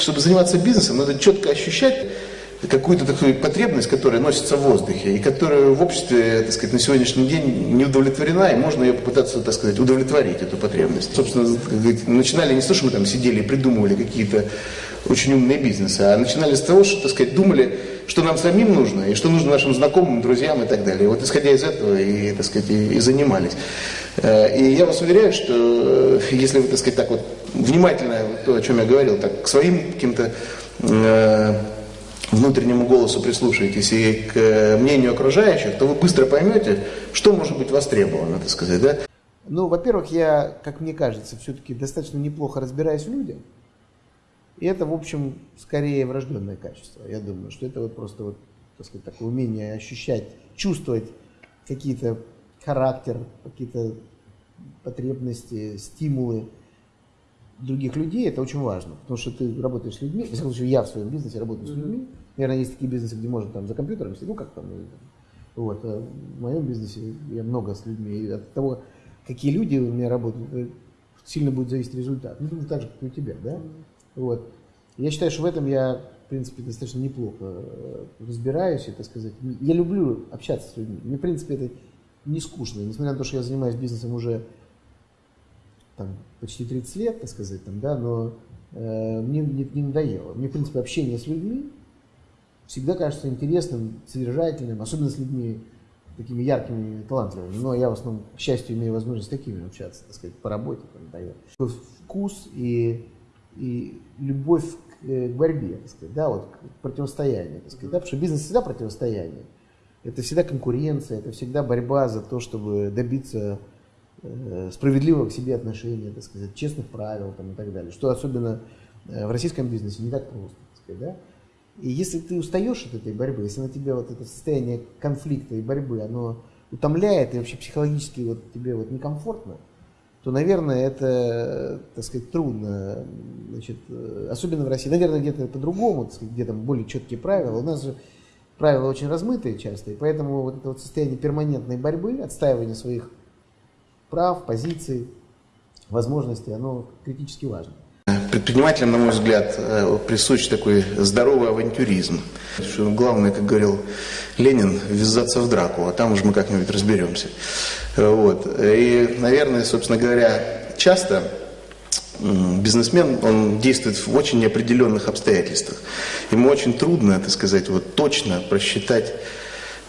чтобы заниматься бизнесом, надо четко ощущать какую-то такую потребность, которая носится в воздухе, и которая в обществе, так сказать, на сегодняшний день не удовлетворена, и можно ее попытаться, так сказать, удовлетворить, эту потребность. Собственно, начинали не того, что мы там сидели и придумывали какие-то очень умные бизнесы, а начинали с того, что, так сказать, думали, что нам самим нужно, и что нужно нашим знакомым, друзьям и так далее. Вот исходя из этого и, так сказать, и, и занимались. Э, и я вас уверяю, что э, если вы, так сказать, так вот внимательно, то, о чем я говорил, так к своим каким-то э, внутреннему голосу прислушаетесь и к мнению окружающих, то вы быстро поймете, что может быть востребовано, так сказать, да? Ну, во-первых, я, как мне кажется, все-таки достаточно неплохо разбираюсь в людях. И это, в общем, скорее врожденное качество. Я думаю, что это вот просто вот, так сказать, такое умение ощущать, чувствовать какие-то характер, какие-то потребности, стимулы других людей, это очень важно. Потому что ты работаешь с людьми, в всяком случае, я в своем бизнесе работаю с людьми. Наверное, есть такие бизнесы, где можно там за компьютером сидеть, ну как там, вот. А в моем бизнесе я много с людьми. И от того, какие люди у меня работают, сильно будет зависеть результат. Ну, так же, как и у тебя, да? Вот. Я считаю, что в этом я, в принципе, достаточно неплохо э, разбираюсь, это сказать. Я люблю общаться с людьми. Мне, в принципе, это не скучно. Несмотря на то, что я занимаюсь бизнесом уже там, почти 30 лет, так сказать, там, да, но э, мне не, не надоело. Мне, в принципе, общение с людьми всегда кажется интересным, содержательным, особенно с людьми такими яркими, талантливыми. Но я в основном, к счастью, имею возможность с такими общаться, так сказать, по работе. Там, да, вкус и и любовь к, э, к борьбе, так сказать, да, вот к противостоянию, так сказать, да, потому что бизнес всегда противостояние. Это всегда конкуренция, это всегда борьба за то, чтобы добиться э, справедливого к себе отношения, так сказать, честных правил там, и так далее. Что особенно э, в российском бизнесе не так просто, так сказать, да. И если ты устаешь от этой борьбы, если на тебя вот это состояние конфликта и борьбы, оно утомляет и вообще психологически вот тебе вот некомфортно, то, наверное, это, так сказать, трудно, значит, особенно в России. Наверное, где-то по-другому, где там более четкие правила. У нас же правила очень размытые часто, и поэтому вот это вот состояние перманентной борьбы, отстаивания своих прав, позиций, возможностей, оно критически важно. Предпринимателям, на мой взгляд, э, присущ такой здоровый авантюризм. Главное, как говорил Ленин, ввязаться в драку, а там уж мы как-нибудь разберемся. Вот. И, наверное, собственно говоря, часто бизнесмен, он действует в очень неопределенных обстоятельствах. Ему очень трудно, так сказать, вот точно просчитать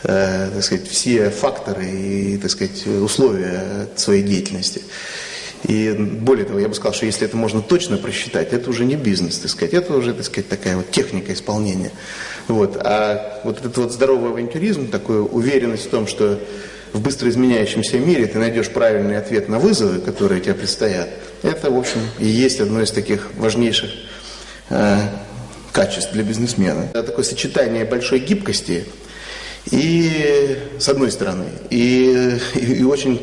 э, так сказать, все факторы и так сказать, условия своей деятельности. И более того, я бы сказал, что если это можно точно просчитать, это уже не бизнес, так сказать, это уже, так сказать, такая вот техника исполнения. Вот. А вот этот вот здоровый авантюризм, такая уверенность в том, что в быстро изменяющемся мире ты найдешь правильный ответ на вызовы, которые тебе предстоят, это, в общем, и есть одно из таких важнейших э, качеств для бизнесмена. Это такое сочетание большой гибкости и, с одной стороны, и, и, и очень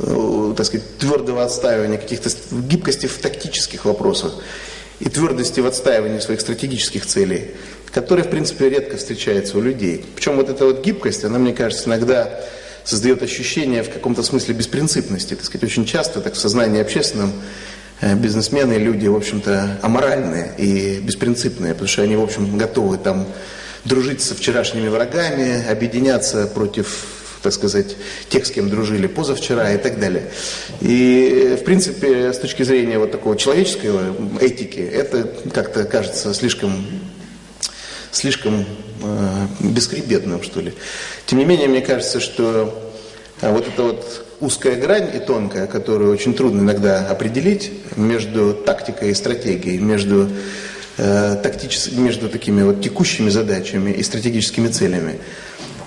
Э, так сказать, твердого отстаивания каких-то гибкости в тактических вопросах и твердости в отстаивании своих стратегических целей, которые, в принципе, редко встречаются у людей. Причем вот эта вот гибкость, она, мне кажется, иногда создает ощущение в каком-то смысле беспринципности. Так сказать, очень часто так в сознании общественном э, бизнесмены, люди, в общем-то, аморальные и беспринципные, потому что они, в общем, готовы там дружить со вчерашними врагами, объединяться против так сказать, тех, с кем дружили позавчера и так далее. И, в принципе, с точки зрения вот такого человеческого этики, это как-то кажется слишком, слишком э, бесхребетным, что ли. Тем не менее, мне кажется, что э, вот эта вот узкая грань и тонкая, которую очень трудно иногда определить между тактикой и стратегией, между э, тактически, между такими вот текущими задачами и стратегическими целями.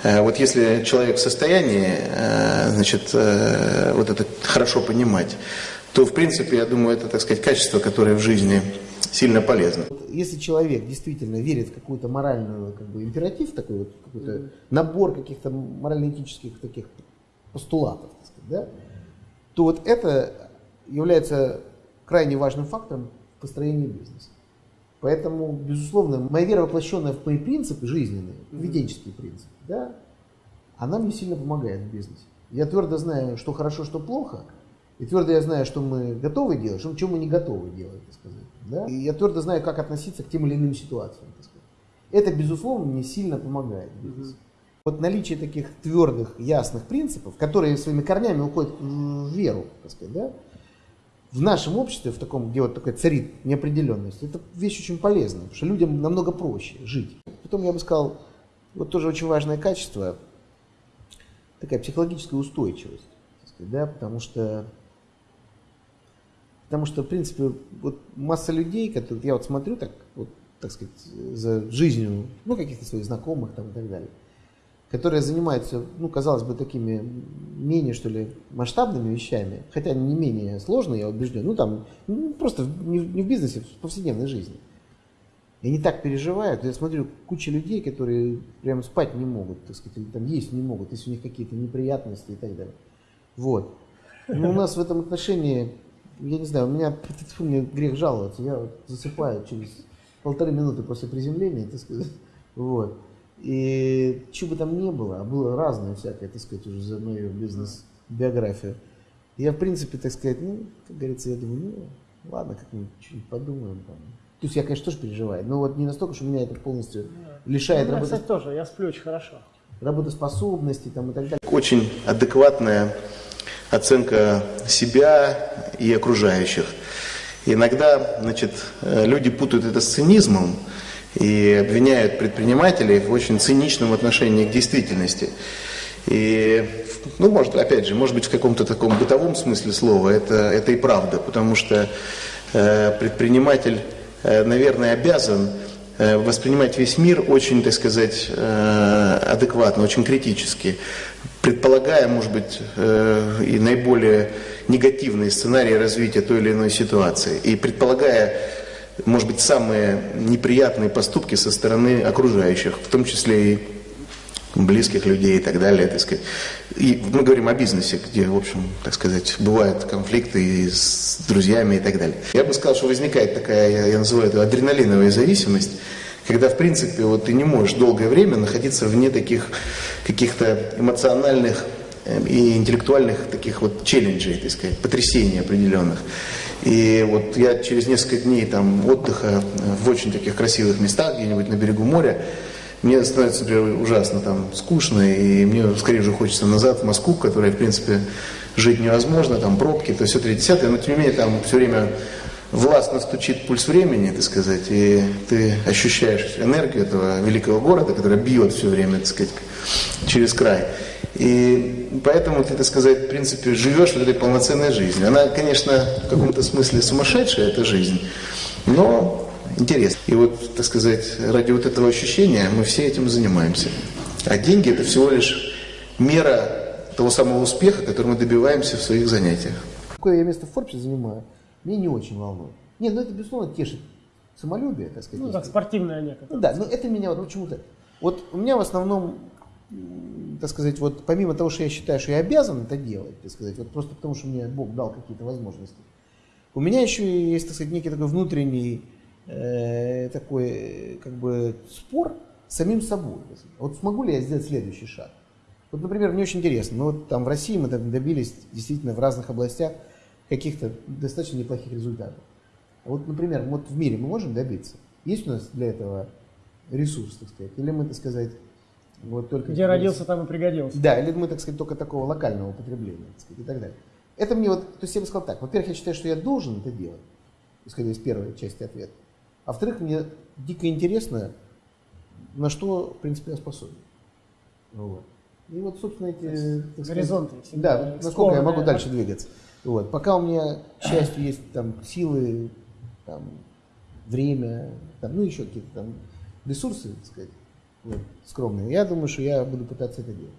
Э, вот если человек в состоянии э, значит, вот это хорошо понимать, то, в принципе, я думаю, это, так сказать, качество, которое в жизни сильно полезно. Если человек действительно верит в какую-то моральную как бы, императив, такой вот какой-то набор каких-то морально-этических таких постулатов, так сказать, да, то вот это является крайне важным фактором в построении бизнеса. Поэтому, безусловно, моя вера, воплощенная в мои принципы жизненные, поведенческие принципы, да, она мне сильно помогает в бизнесе. Я твердо знаю, что хорошо, что плохо, И твердо я знаю, что мы готовы делать, что, мы не готовы делать, так сказать. Да? И я твердо знаю, как относиться к тем или иным ситуациям. Так сказать. Это, безусловно, мне сильно помогает. Mm-hmm. Вот наличие таких твердых, ясных принципов, которые своими корнями уходят в веру, так сказать, да, в нашем обществе, в таком, где вот такая царит неопределенность, это вещь очень полезная, потому что людям намного проще жить. Потом я бы сказал, вот тоже очень важное качество, такая психологическая устойчивость, сказать, да, потому что Потому что, в принципе, вот масса людей, которые я вот смотрю так, вот, так сказать, за жизнью, ну, каких-то своих знакомых там и так далее, которые занимаются, ну, казалось бы, такими менее, что ли, масштабными вещами, хотя не менее сложные, я убежден, ну, там, ну, просто не, не в бизнесе, в повседневной жизни. И они так переживают, я смотрю, куча людей, которые прям спать не могут, так сказать, или там есть не могут, если у них какие-то неприятности и так далее. Вот. Но у нас в этом отношении, я не знаю, у меня, мне грех жаловаться, я засыпаю через полторы минуты после приземления, так сказать, вот. И что бы там ни было, а было разное всякое, так сказать, уже за мою бизнес-биографию. Я, в принципе, так сказать, ну, как говорится, я думаю, ну, ладно, как-нибудь что-нибудь подумаем там. То есть я, конечно, тоже переживаю, но вот не настолько, что меня это полностью лишает ну, работы. кстати, тоже, я сплю очень хорошо. Работоспособности там и так далее. Очень адекватная оценка себя и окружающих. Иногда, значит, люди путают это с цинизмом, и обвиняют предпринимателей в очень циничном отношении к действительности. И, ну, может, опять же, может быть, в каком-то таком бытовом смысле слова это, это и правда, потому что э, предприниматель, э, наверное, обязан э, воспринимать весь мир очень, так сказать, э, адекватно, очень критически, предполагая, может быть, э, и наиболее негативные сценарии развития той или иной ситуации, и предполагая может быть, самые неприятные поступки со стороны окружающих, в том числе и близких людей и так далее, так сказать. И мы говорим о бизнесе, где, в общем, так сказать, бывают конфликты с друзьями и так далее. Я бы сказал, что возникает такая, я, называю это адреналиновая зависимость, когда, в принципе, вот ты не можешь долгое время находиться вне таких каких-то эмоциональных э, и интеллектуальных таких вот челленджей, так сказать, потрясений определенных. И вот я через несколько дней там отдыха в очень таких красивых местах, где-нибудь на берегу моря, мне становится, например, ужасно там скучно, и мне скорее уже хочется назад в Москву, которая, в принципе, жить невозможно, там пробки, то все 30 но тем не менее там все время властно стучит пульс времени, так сказать, и ты ощущаешь энергию этого великого города, которая бьет все время, так сказать, через край. И поэтому ты, так сказать, в принципе, живешь вот этой полноценной жизнью. Она, конечно, в каком-то смысле сумасшедшая, эта жизнь, но интересно. И вот, так сказать, ради вот этого ощущения мы все этим занимаемся. А деньги это всего лишь мера того самого успеха, который мы добиваемся в своих занятиях. Какое я место в Форбсе занимаю, мне не очень волнует. Нет, ну это, безусловно, тешит самолюбие, так сказать. Ну, так, спортивная некая. Ну, да, но это меня вот почему-то... Вот у меня в основном так сказать, вот помимо того, что я считаю, что я обязан это делать, так сказать, вот просто потому, что мне Бог дал какие-то возможности, у меня еще есть, так сказать, некий такой внутренний э, такой, как бы, спор с самим собой. Вот смогу ли я сделать следующий шаг? Вот, например, мне очень интересно, ну вот там в России мы добились действительно в разных областях каких-то достаточно неплохих результатов. Вот, например, вот в мире мы можем добиться? Есть у нас для этого ресурс, так сказать? Или мы, так сказать, вот только Где родился, там и пригодился. Да, или мы, так сказать, только такого локального употребления, так сказать, и так далее. Это мне вот, то есть я бы сказал так, во-первых, я считаю, что я должен это делать, исходя из первой части ответа. А во-вторых, мне дико интересно, на что, в принципе, я способен. Вот. И вот, собственно, эти... Горизонты. Сказать, да, насколько я могу дальше двигаться. Вот. Пока у меня, к счастью, есть там силы, там, время, там, ну еще какие-то там ресурсы, так сказать, вот, скромные. Я думаю, что я буду пытаться это делать.